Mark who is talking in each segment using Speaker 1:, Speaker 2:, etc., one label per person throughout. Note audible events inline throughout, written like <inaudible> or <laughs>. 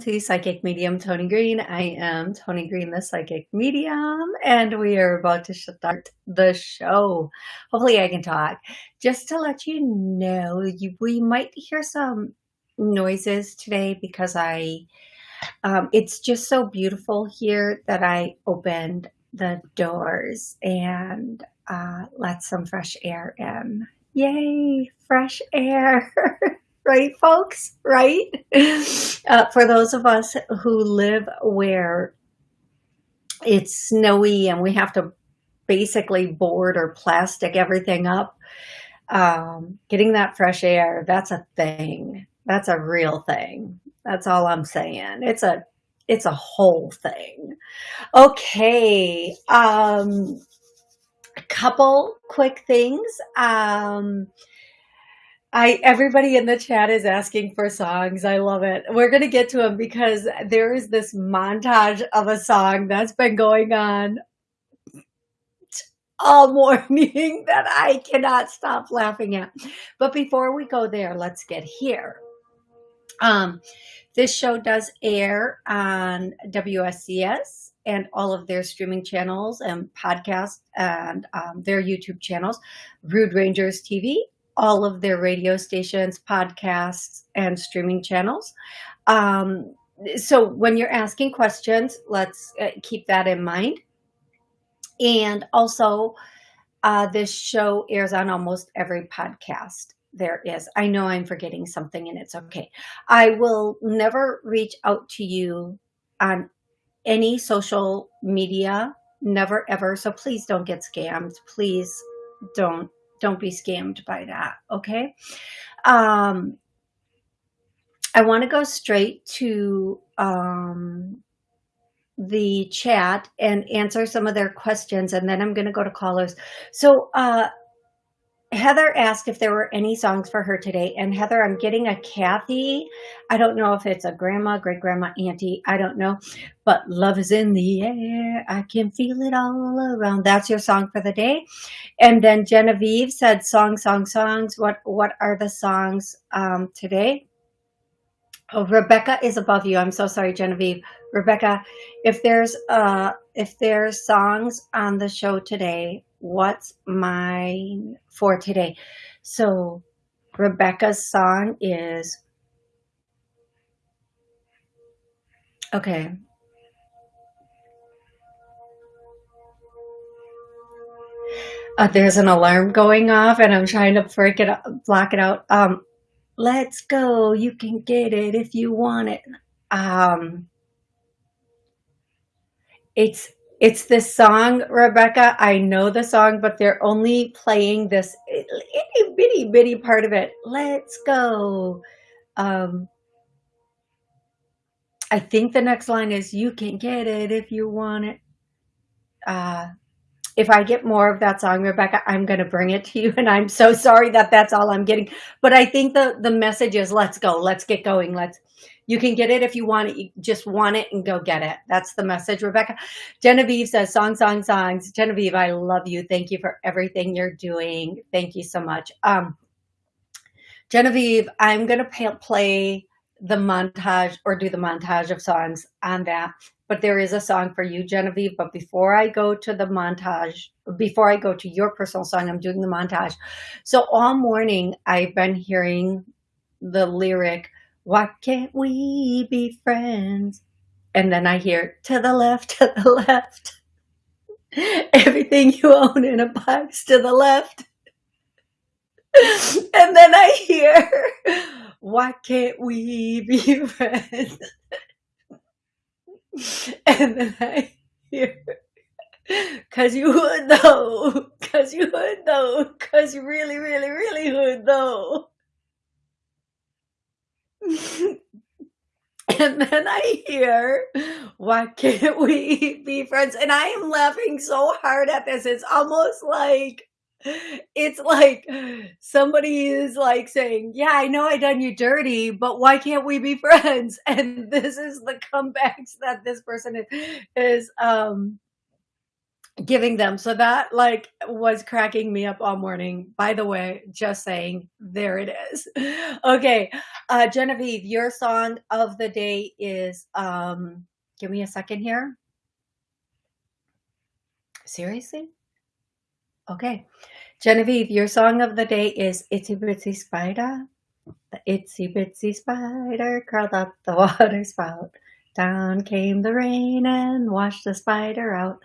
Speaker 1: To Psychic Medium Tony Green. I am Tony Green, the Psychic Medium, and we are about to start the show. Hopefully I can talk. Just to let you know, you, we might hear some noises today because I, um, it's just so beautiful here that I opened the doors and uh, let some fresh air in. Yay, fresh air. <laughs> right, folks? Right? <laughs> Uh, for those of us who live where it's snowy and we have to basically board or plastic everything up, um, getting that fresh air, that's a thing. That's a real thing. That's all I'm saying. It's a it's a whole thing. Okay. Um, a couple quick things. Um, I everybody in the chat is asking for songs. I love it. We're going to get to them because there is this montage of a song that's been going on all <laughs> morning that I cannot stop laughing at. But before we go there, let's get here. Um, this show does air on WSCS and all of their streaming channels and podcasts and um, their YouTube channels, Rude Rangers TV all of their radio stations, podcasts, and streaming channels. Um, so when you're asking questions, let's uh, keep that in mind. And also, uh, this show airs on almost every podcast there is. I know I'm forgetting something and it's okay. I will never reach out to you on any social media, never ever. So please don't get scammed. Please don't don't be scammed by that. Okay. Um, I want to go straight to um, the chat and answer some of their questions, and then I'm going to go to callers. So, uh, Heather asked if there were any songs for her today. And Heather, I'm getting a Kathy. I don't know if it's a grandma, great grandma, auntie. I don't know. But love is in the air. I can feel it all around. That's your song for the day. And then Genevieve said song, song, songs. What what are the songs um, today? Oh, Rebecca is above you. I'm so sorry, Genevieve. Rebecca, if there's uh if there's songs on the show today, what's mine for today. So Rebecca's song is, okay. Uh, there's an alarm going off and I'm trying to break it up, block it out. Um, let's go. You can get it if you want it. Um, it's it's this song, Rebecca. I know the song, but they're only playing this itty bitty bitty part of it. Let's go. Um, I think the next line is, you can get it if you want it. Uh, if I get more of that song, Rebecca, I'm going to bring it to you. And I'm so sorry that that's all I'm getting. But I think the, the message is, let's go, let's get going. Let's, you can get it if you want it. You just want it and go get it. That's the message, Rebecca. Genevieve says, song, song, songs. Genevieve, I love you. Thank you for everything you're doing. Thank you so much. Um, Genevieve, I'm going to play the montage or do the montage of songs on that. But there is a song for you, Genevieve. But before I go to the montage, before I go to your personal song, I'm doing the montage. So all morning, I've been hearing the lyric, why can't we be friends? And then I hear to the left, to the left. <laughs> Everything you own in a box to the left. <laughs> and then I hear, why can't we be <laughs> friends? <laughs> and then I hear, cause you would though, cause you would though, cause you really, really, really would though. <laughs> And then I hear, why can't we be friends? And I am laughing so hard at this. It's almost like, <laughs> it's like somebody is like saying, yeah, I know I done you dirty, but why can't we be <laughs> friends? And this is the comebacks <laughs> that this person is, is um, giving them. So that like was cracking me up all morning. By the way, just saying, there it is. Okay. Uh, Genevieve, your song of the day is, um, give me a second here. Seriously? Okay. Genevieve, your song of the day is Itsy Bitsy Spider. The itsy bitsy spider crawled up the <laughs> water spout. Down came the rain and washed the spider out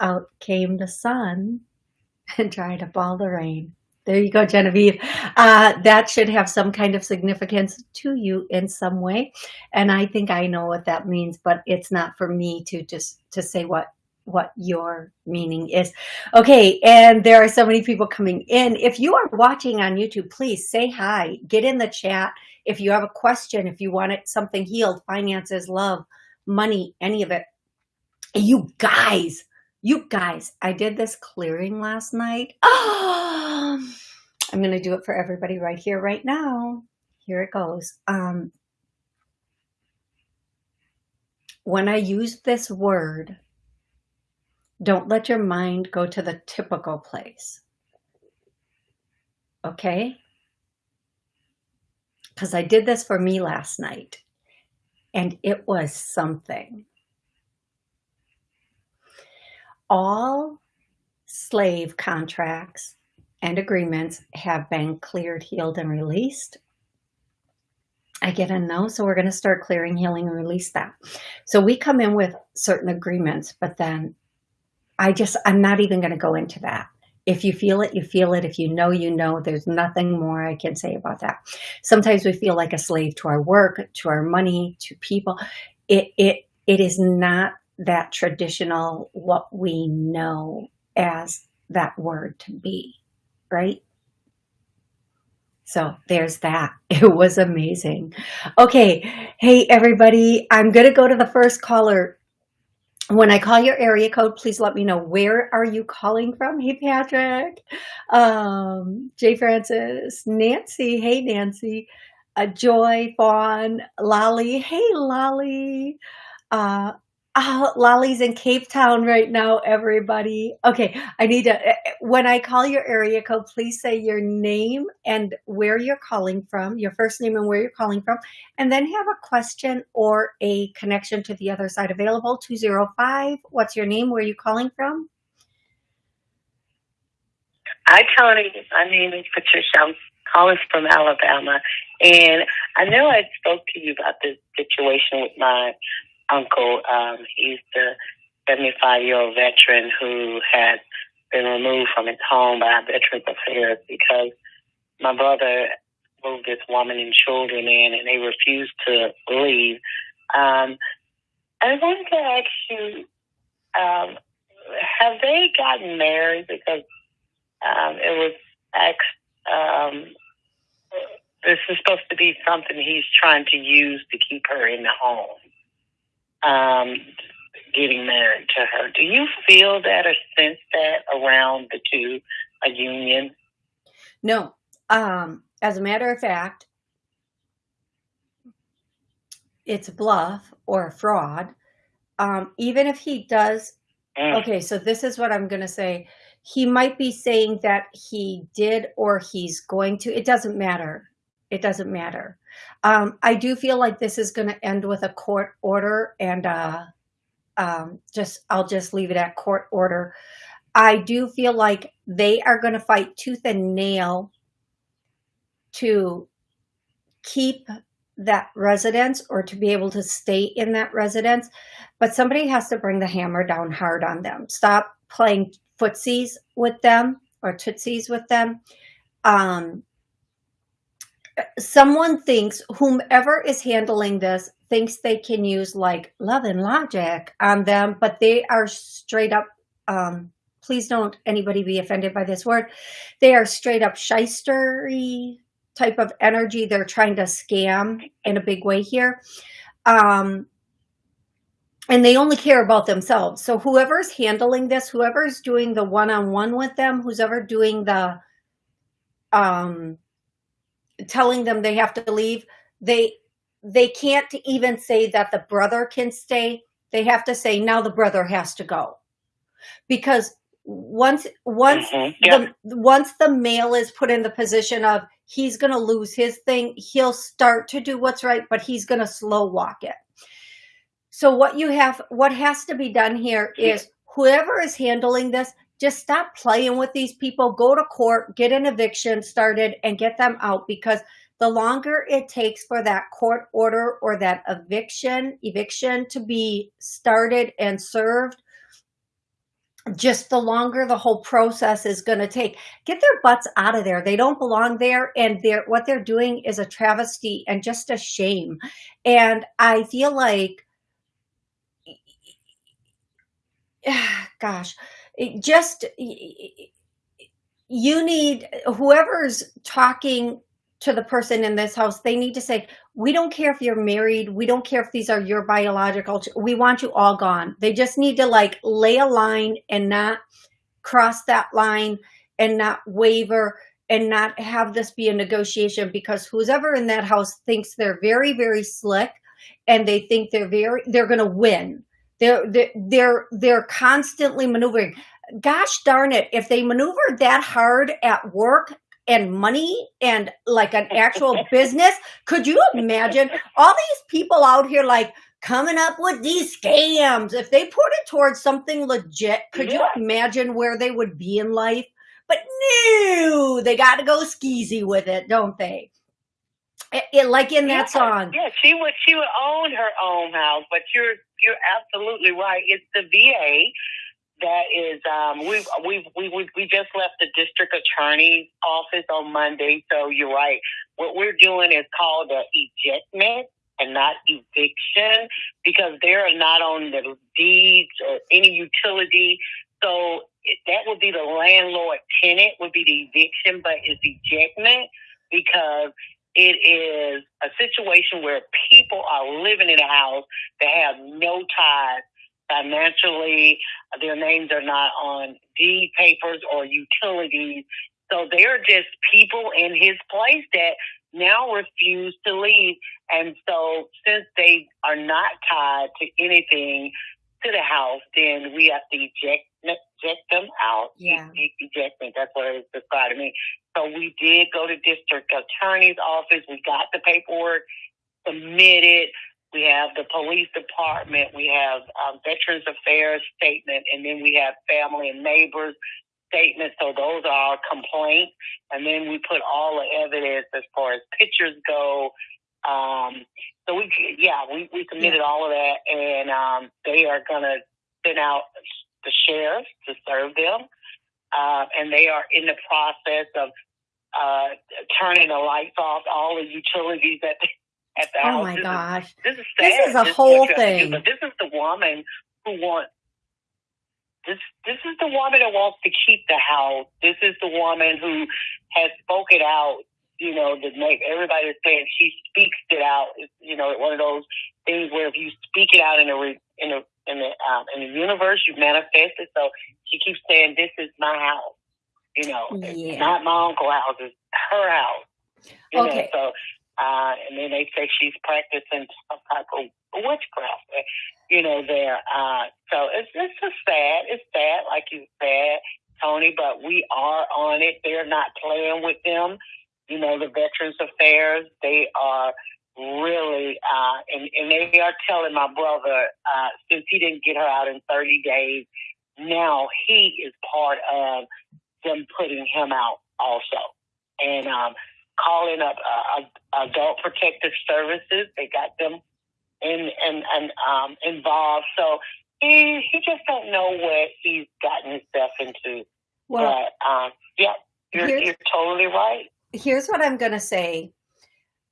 Speaker 1: out came the sun <laughs> and tried to ball the rain. There you go, Genevieve. Uh, that should have some kind of significance to you in some way. And I think I know what that means, but it's not for me to just to say what what your meaning is. Okay, and there are so many people coming in. If you are watching on YouTube, please say hi, get in the chat. If you have a question, if you want it, something healed, finances, love, money, any of it. You guys, you guys, I did this clearing last night. Oh, <gasps> I'm going to do it for everybody right here, right now. Here it goes. Um, when I use this word, don't let your mind go to the typical place. Okay? Because I did this for me last night and it was something all slave contracts and agreements have been cleared, healed, and released. I get a no, so we're going to start clearing, healing, and release that. So we come in with certain agreements, but then I just, I'm not even going to go into that. If you feel it, you feel it. If you know, you know, there's nothing more I can say about that. Sometimes we feel like a slave to our work, to our money, to people. It, it, it is not that traditional, what we know as that word to be, right? So there's that. <laughs> It was amazing. Okay. Hey, everybody, I'm going to go to the first caller. When I call your area code, please let me know where are you calling from? Hey, Patrick, um, Jay Francis, Nancy. Hey, Nancy, uh, Joy, Fawn, Lolly. Hey, Lolly. Uh, Oh, Lolly's in Cape Town right now, everybody. Okay, I need to, eh, eh, when I call your area code, please say your name and where you're calling from, your first name and where you're calling from, and then have a question or a connection to the other side available, 205. What's your name? Where are you calling from?
Speaker 2: Hi, Tony. My name is Patricia. I'm calling from Alabama. And I know I spoke to you about this situation with my uncle. Um, he's the 75 year old veteran who had been removed from his home by Veterans Affairs because my brother moved this woman and children in and they refused to leave. Um, I wanted to ask you, um, have they gotten married? Because um, it was asked, um, this is supposed to be something he's trying to use to keep her in the home um, getting married to her. Do you feel that or sense that around the two, a union?
Speaker 1: No. Um, as a matter of fact, it's a bluff or a fraud. Um, even if he does, mm. okay, so this is what I'm going to say. He might be saying that he did or he's going to. It doesn't matter. It doesn't matter. Um, I do feel like this is going to end with a court order and uh, um, just I'll just leave it at court order. I do feel like they are going to fight tooth and nail to keep that residence or to be able to stay in that residence. But somebody has to bring the hammer down hard on them. Stop playing footsies with them or tootsies with them. Um, someone thinks whomever is handling this thinks they can use like love and logic on them, but they are straight up, um, please don't anybody be offended by this word. They are straight up shystery type of energy. They're trying to scam in a big way here. Um, and they only care about themselves. So whoever's handling this, whoever's doing the one-on-one with them, who's ever doing the um, telling them they have to leave, they they can't even say that the brother can stay. They have to say now the brother has to go because once once
Speaker 2: Mhm. Yeah.
Speaker 1: the once the male is put in the position of he's going to lose his thing, he'll start to do what's right, but he's going to slow walk it. So what you have, what has to be done here is whoever is handling this, just stop playing with these people, go to court, get an eviction started and get them out because the longer it takes for that court order or that eviction, eviction to be started and served, just the longer the whole process is going to take. Get their butts out of there. They don't belong there. And they're, what they're doing is a travesty and just a shame. And I feel like, <sighs> gosh, it just, you need, whoever's talking to the person in this house, they need to say, we don't care if you're married. We don't care if these are your biological, we want you all gone. They just need to like lay a line and not cross that line and not waver and not have this be a negotiation because who's ever in that house thinks they're very, very slick and they think they're very, they're going to win. They're, they're, they're, they're constantly maneuvering. Gosh darn it. If they maneuvered that hard at work and money and like an actual <laughs> business, could you imagine all these people out here like coming up with these scams? If they put it towards something legit, could you imagine where they would be in life? But no, they got to go skeezy with it, don't they? It, it- like in that
Speaker 2: Yeah,
Speaker 1: song.
Speaker 2: Yeah, she would she would own her own house, but you're you're absolutely right. It's the VA that is um we've we've we we we just left the district attorney's office on Monday, so you're right. What we're doing is called a ejectment and not eviction because they're not on the deeds or any utility. So that would be the landlord tenant would be the eviction, but it's ejectment because it is a situation where people are living in a house that have no ties financially. Their names are not on deed papers or utilities. So they're just people in his place that now refuse to leave. And so since they are not tied to anything to the house, then we have to eject, eject them out.
Speaker 1: Yeah.
Speaker 2: E- Ejectment, that's what it's described to me. So we did go to district attorney's office. We got the paperwork submitted. We have the police department. We have um, Veterans Affairs statement, and then we have family and neighbors statements. So those are our complaints, and then we put all the evidence as far as pictures go. Um, so we, yeah, we, we submitted all of that, and um, they are going to send out the sheriff to serve them, uh, and they are in the process of uh, turning the lights off, all the utilities at the, at the
Speaker 1: Oh
Speaker 2: house.
Speaker 1: my
Speaker 2: This is-
Speaker 1: gosh.
Speaker 2: this is
Speaker 1: This is a
Speaker 2: what
Speaker 1: whole
Speaker 2: you have to do,
Speaker 1: thing.
Speaker 2: But this is the woman who wants this. This is the woman that wants to keep the house. This is the woman who has spoken out. You know, to make everybody is saying she speaks it out. It's, you know, one of those things where if you speak it out in a re- in a in the um, in the universe, you manifest it. So she keeps saying, "This is my house." You know, it's not my uncle's house. It's her house. You
Speaker 1: Okay.
Speaker 2: Know, so, uh, and then they say she's practicing some type of witchcraft, uh, you know, there. Uh, so it's, it's just sad. It's sad, like you said, Tony, but we are on it. They're not playing with them. You know, the Veterans Affairs, they are really, uh, and, and they are telling my brother, uh, since he didn't get her out in 30 days, now he is part of them putting him out also. And, um, calling up uh, adult protective services. They got them in and and um, involved. So he he just don't know what he's gotten himself into.
Speaker 1: Well,
Speaker 2: but um, yeah, you're you're totally right.
Speaker 1: Here's what I'm going to say.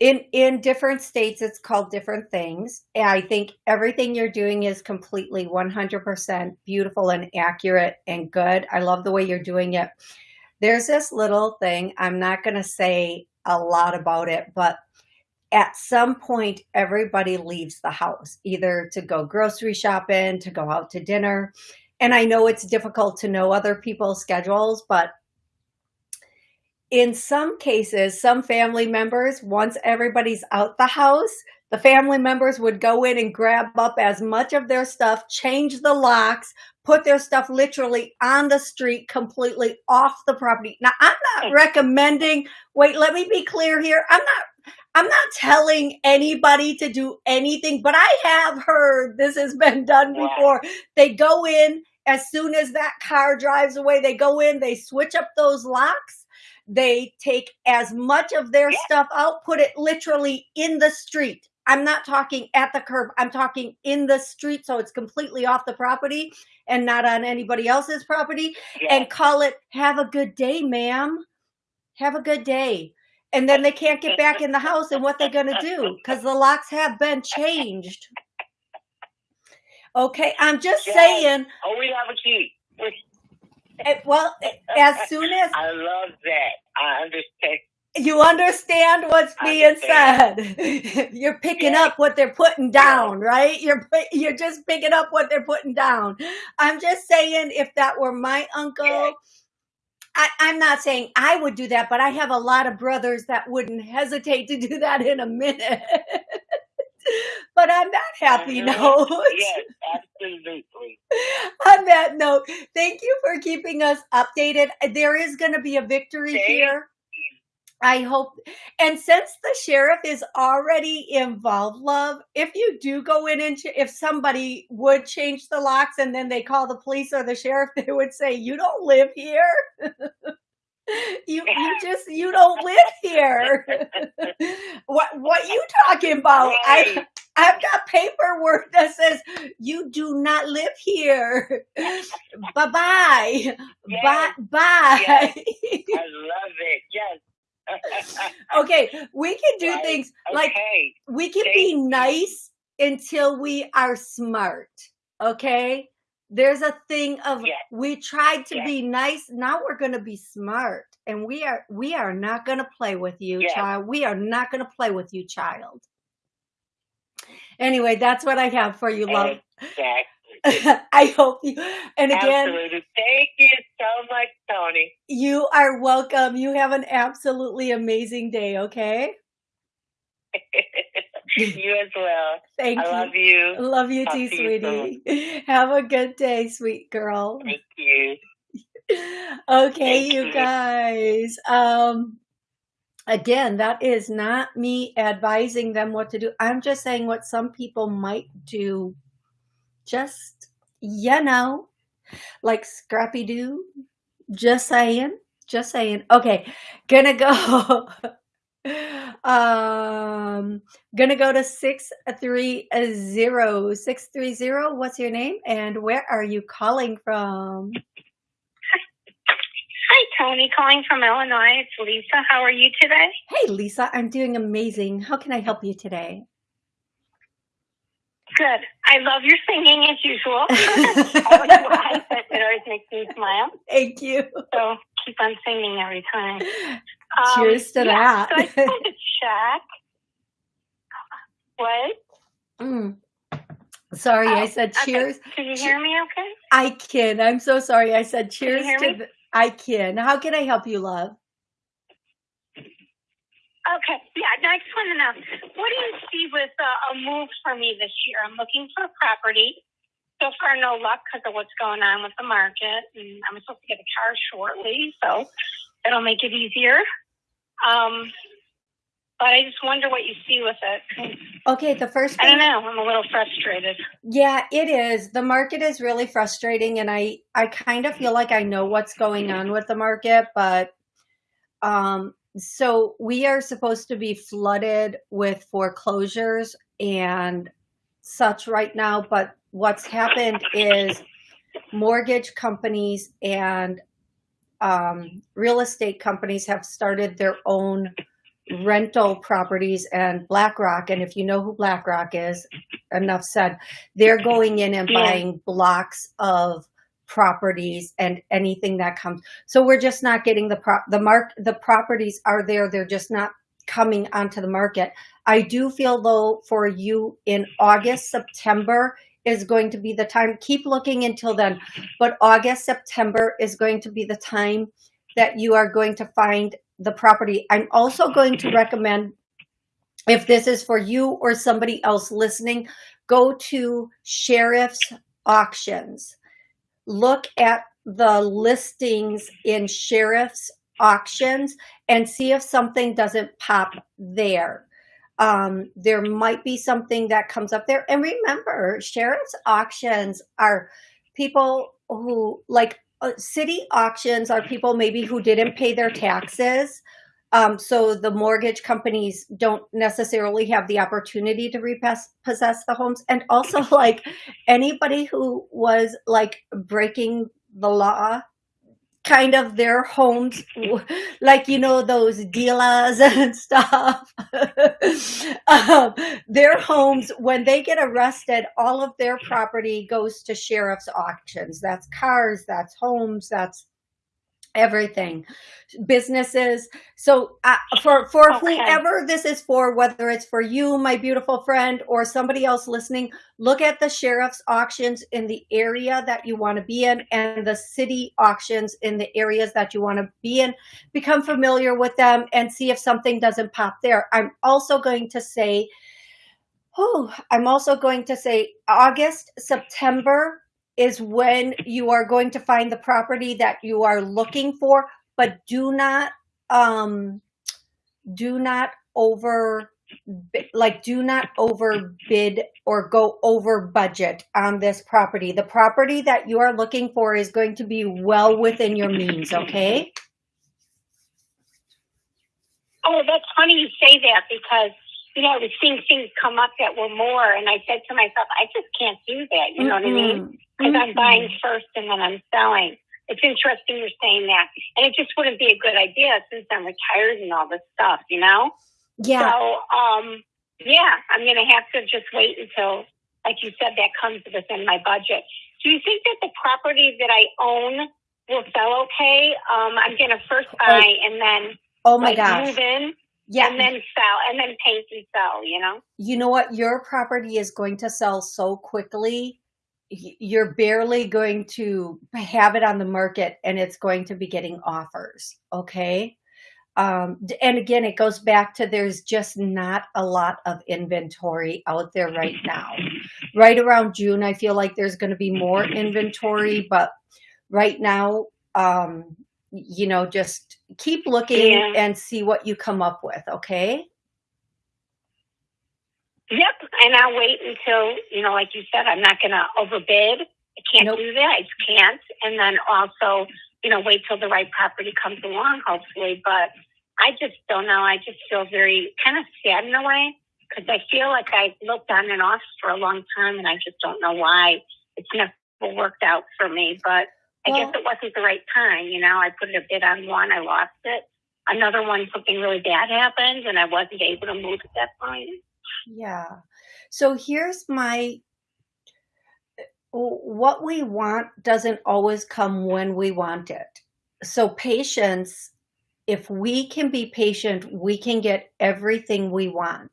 Speaker 1: In in different states, it's called different things. And I think everything you're doing is completely 100% beautiful and accurate and good. I love the way you're doing it. There's this little thing. I'm not going to say a lot about it, but at some point everybody leaves the house either to go grocery shopping to go out to dinner and i know it's difficult to know other people's schedules but in some cases some family members once everybody's out the house the family members would go in and grab up as much of their stuff change the locks put their stuff literally on the street completely off the property. Now i'm not recommending wait let me be clear here. I'm not I'm not telling anybody to do anything, but I have heard this has been done before. They go in as soon as that car drives away, they go in, they switch up those locks, they take as much of their yeah. stuff out, put it literally in the street. I'm not talking at the curb, I'm talking in the street, so it's completely off the property and not on anybody else's property, yeah. and call it, Have a good day, ma'am. Have a good day and then they can't get back in the house and what they're going to do <laughs> because the locks have been changed okay i'm just yes. saying
Speaker 2: oh we have a key
Speaker 1: it, eh, well eh, as <laughs> soon as
Speaker 2: i love that. I understand.
Speaker 1: You understand what's being said. <laughs> You're picking yes. up what they're putting down right? You're you're just picking up what they're putting down. I'm just saying if that were my uncle yes I, I'm not saying I would do that, but I have a lot of brothers that wouldn't hesitate to do that in a minute. <laughs> <laughs> but on that happy note,
Speaker 2: yes, absolutely. <laughs>
Speaker 1: on that note, thank you for keeping us updated. There is going to be a victory here. I hope. And since the sheriff is already involved, love, if you do go in and ch- if somebody would change the locks and then they call the police or the sheriff, <laughs> they would say, "You don't live here. <laughs> you <laughs> you just you don't live here. <laughs> what what you talking about? Right. I I've got paperwork that says you do not live here. bye bye. Yes. Bye bye.
Speaker 2: Yes. I love it. Yes
Speaker 1: okay, we can do right. things like okay. we can Thank be nice until we are smart. Okay? There's a thing of yes. we tried to yes. be nice, now we're going to be smart. And we are we are not going to play with you, yes. child. We are not going to play with you, child. Anyway, that's what I have for you, love.
Speaker 2: Exactly. <laughs>
Speaker 1: I hope you. And again,
Speaker 2: absolutely. Thank you so much, Tony.
Speaker 1: You are welcome. You have an absolutely amazing day. Okay. <laughs>
Speaker 2: you as well.
Speaker 1: Thank
Speaker 2: I
Speaker 1: you.
Speaker 2: love you.
Speaker 1: Love you Talk too, sweetie. You <laughs> have a good day, sweet girl.
Speaker 2: Thank you.
Speaker 1: okay, Thank you, you guys. Um again, that is not me advising them what to do. I'm just saying what some people might do just, you know, like Scrappy Doo. Just saying. Just saying. Okay, gonna go. <laughs> um gonna go to 630 630 what's your name and where are you calling from
Speaker 3: hi tony calling from illinois it's lisa how are you today
Speaker 1: hey lisa i'm doing amazing how can i help you today
Speaker 3: Good. I love your singing as usual. I don't know why, but it always makes me smile.
Speaker 1: Thank you.
Speaker 3: So keep on singing every time.
Speaker 1: Um, Cheers to yeah,
Speaker 3: that. so I just wanted to <laughs> check. What?
Speaker 1: Mm. Sorry, oh, I said cheers.
Speaker 3: Okay. Can you hear me okay?
Speaker 1: I can. I'm so sorry. I said cheers to the, I can. How can I help you, love?
Speaker 3: Okay. Yeah. I just want to know what do you see with uh, a move for me this year? I'm looking for a property. So far, no luck because of what's going on with the market, and I'm supposed to get a car shortly, so it'll make it easier. Um, but I just wonder what you see with it.
Speaker 1: Okay, the first thing,
Speaker 3: I don't know. I'm a little frustrated.
Speaker 1: Yeah, it is. The market is really frustrating, and I I kind of feel like I know what's going on with the market, but um, so we are supposed to be flooded with foreclosures and such right now, but what's happened is mortgage companies and um, real estate companies have started their own rental properties and BlackRock. And if you know who BlackRock is, enough said, they're going in and buying blocks of properties and anything that comes. So we're just not getting the prop, the mark, the properties are there. They're just not coming onto the market. I do feel though for you in August, September is going to be the time. Keep looking until then, but August, September is going to be the time that you are going to find the property. I'm also going to recommend if this is for you or somebody else listening, go to sheriff's auctions. Look at the listings in sheriff's auctions and see if something doesn't pop there. Um, there might be something that comes up there. And remember, sheriff's auctions are people who like uh, city auctions are people maybe who didn't pay their taxes. Um, so the mortgage companies don't necessarily have the opportunity to repossess the homes. And also <laughs> like anybody who was like breaking the law kind of their homes like you know those dealers <laughs> and stuff. <laughs> Um, their homes when they get arrested all of their property goes to sheriff's auctions. That's cars that's homes that's everything. Businesses so uh, for for okay. whoever this is for whether it's for you my beautiful friend or somebody else listening look at the sheriff's auctions in the area that you want to be in and the city auctions in the areas that you want to be in. Become familiar with them and see if something doesn't pop there. I'm also going to say oh i'm also going to say august september is when you are going to find the property that you are looking for, but do not, um, do not over, like do not overbid or go over budget on this property. The property that you are looking for is going to be well within your means, okay?
Speaker 3: Oh, that's funny you say that because you know, I was seeing things come up that were more, and I said to myself, I just can't do that. You know mm-hmm. what I mean? Because mm-hmm. I'm buying first and then I'm selling. It's interesting you're saying that, and it just wouldn't be a good idea since I'm retired and all this stuff. You know?
Speaker 1: Yeah.
Speaker 3: So, um, yeah, I'm gonna have to just wait until, like you said, that comes within my budget. Do you think that the property that I own will sell okay? Um, I'm gonna first oh. buy oh. and then
Speaker 1: oh my
Speaker 3: like,
Speaker 1: gosh.
Speaker 3: move in yeah. And then sell and then paint and sell, you know?
Speaker 1: You know what? Your property is going to sell so quickly. You're barely going to have it on the market and it's going to be getting offers. Okay. Um, and again, it goes back to there's just not a lot of inventory out there right now. Right around June, I feel like there's going to be more inventory, but right now, um, you know, just keep looking yeah. and see what you come up with. Okay.
Speaker 3: Yep. And I'll wait until, you know, like you said, I'm not going to overbid. I can't nope. do that. I just can't. And then also, you know, wait till the right property comes along, hopefully. But I just don't know. I just feel very kind of sad in a way because I feel like I looked on and off for a long time and I just don't know why it's never worked out for me. But I well, guess it wasn't the right time. You know, I put a bid on one, I lost it. Another one, something really bad happened, and I wasn't able to move at that point.
Speaker 1: Yeah. So here's my what we want doesn't always come when we want it. So patience, if we can be patient, we can get everything we want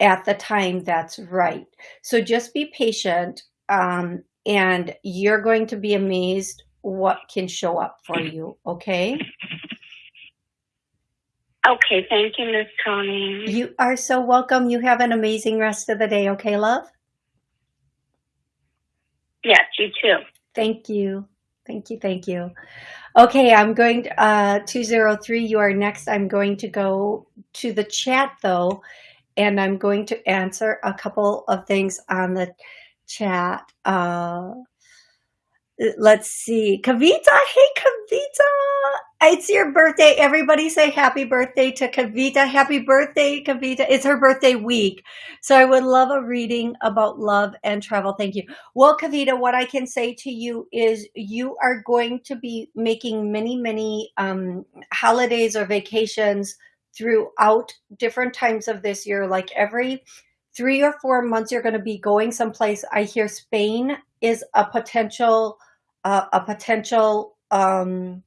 Speaker 1: at the time that's right. So just be patient. Um, and you're going to be amazed what can show up for you. Okay.
Speaker 3: Okay. Thank you, Miss Tony.
Speaker 1: You are so welcome. You have an amazing rest of the day. Okay, love?
Speaker 3: Yes, you too.
Speaker 1: Thank you. Thank you. Thank you. Okay, I'm going to, uh, 203, you are next. I'm going to go to the chat though, and I'm going to answer a couple of things on the chat. Uh, let's see. Kavita, hey Kavita. It's your birthday. Everybody say happy birthday to Kavita. Happy birthday, Kavita. It's her birthday week. So I would love a reading about love and travel. Thank you. Well, Kavita, what I can say to you is you are going to be making many, many um, holidays or vacations throughout different times of this year. Like every three or four months you're going to be going someplace. I hear Spain is a potential, uh, a potential, um,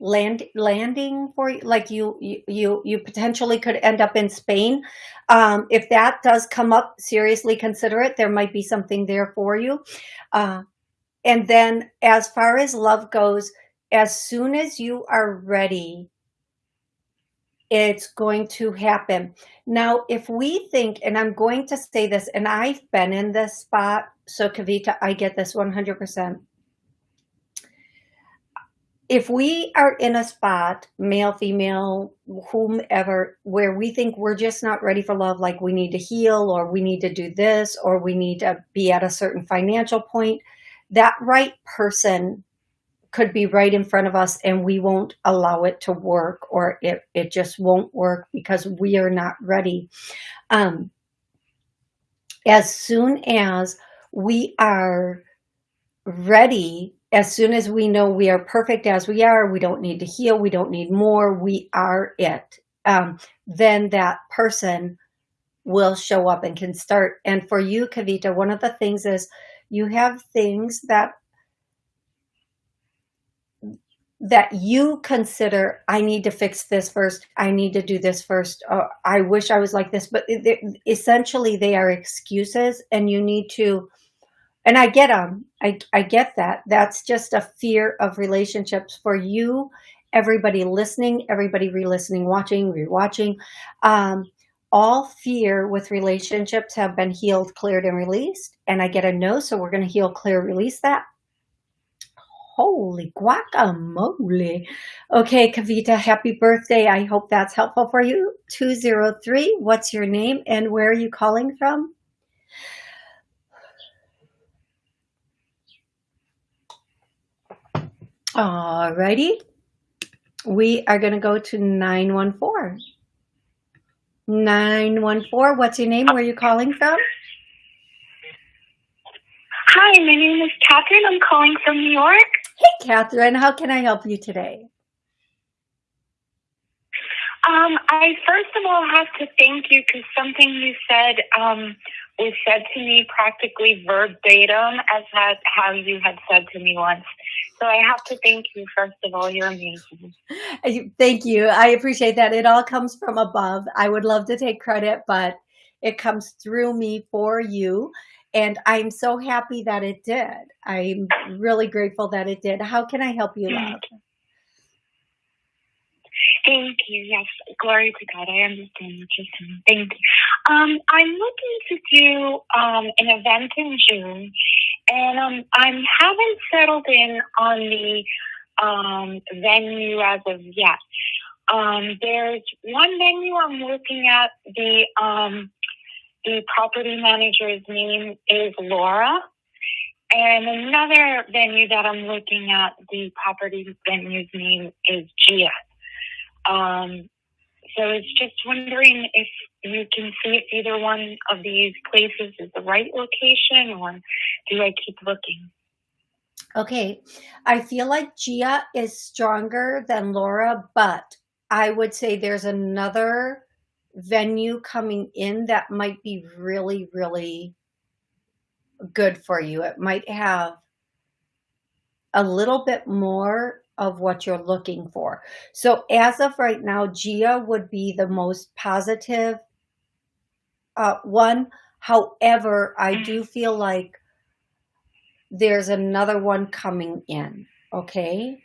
Speaker 1: land landing for you like you you you potentially could end up in spain. Um, if that does come up seriously consider it. There might be something there for you. Uh, and then as far as love goes as soon as you are ready it's going to happen. Now if we think and i'm going to say this and i've been in this spot so kavita i get this 100 percent if we are in a spot, male, female, whomever, where we think we're just not ready for love, like we need to heal or we need to do this or we need to be at a certain financial point, that right person could be right in front of us and we won't allow it to work or it, it just won't work because we are not ready. Um, as soon as we are ready as soon as we know we are perfect as we are, we don't need to heal, we don't need more, we are it, um, then that person will show up and can start. And for you, Kavita, one of the things is you have things that that you consider i need to fix this first. I need to do this first. Uh, i wish i was like this. But essentially they are excuses and you need to and I get them. I, I get that. That's just a fear of relationships for you, everybody listening, everybody re-listening, watching, rewatching. Um, all fear with relationships have been healed, cleared, and released. And I get a no, so we're going to heal, clear, release that. Holy guacamole. Okay, Kavita, happy birthday. I hope that's helpful for you. 203, what's your name and where are you calling from? Alrighty. We are going to go to 914. 914, what's your name? Where are you calling from?
Speaker 4: Hi, my name is Catherine. I'm calling from New York.
Speaker 1: Hey, Catherine. How can I help you today?
Speaker 4: Um, I first of all have to thank you because something you said um, was said to me practically verbatim as had, how you had said to me once. So I have to thank you, first of all. You're amazing.
Speaker 1: Thank you. I appreciate that. It all comes from above. I would love to take credit, but it comes through me for you. And I'm so happy that it did. I'm really grateful that it did. How can I help you, love?
Speaker 4: Thank you. Yes, glory to God. I understand what you're saying. Thank you. Um, I'm looking to do um, an event in June, and um, I haven't settled in on the um, venue as of yet. Um, there's one venue I'm looking at. The um, the property manager's name is Laura, and another venue that I'm looking at. The property venue's name is Gia. Um, so I was just wondering if you can see if either one of these places is the right location or do I keep looking?
Speaker 1: Okay. I feel like Gia is stronger than Laura, but I would say there's another venue coming in that might be really, really good for you. It might have a little bit more of what you're looking for. So as of right now, Gia would be the most positive uh, one. However, I do feel like there's another one coming in. Okay.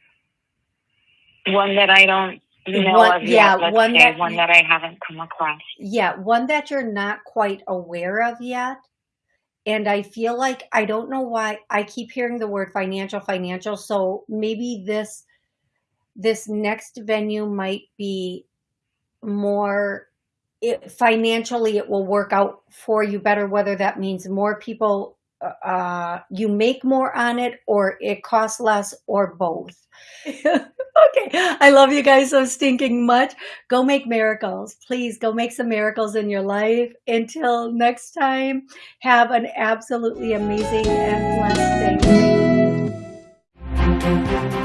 Speaker 4: One that I don't know one, of yeah, yet. one that one that I haven't come across.
Speaker 1: Yeah, one that you're not quite aware of yet. And I feel like I don't know why I keep hearing the word financial, financial. So maybe this this next venue might be more it, financially it will work out for you better whether that means more people uh, you make more on it or it costs less or both. <laughs> okay. I love you guys so stinking much. Go make miracles. Please go make some miracles in your life. Until next time, have an absolutely amazing and blessed day.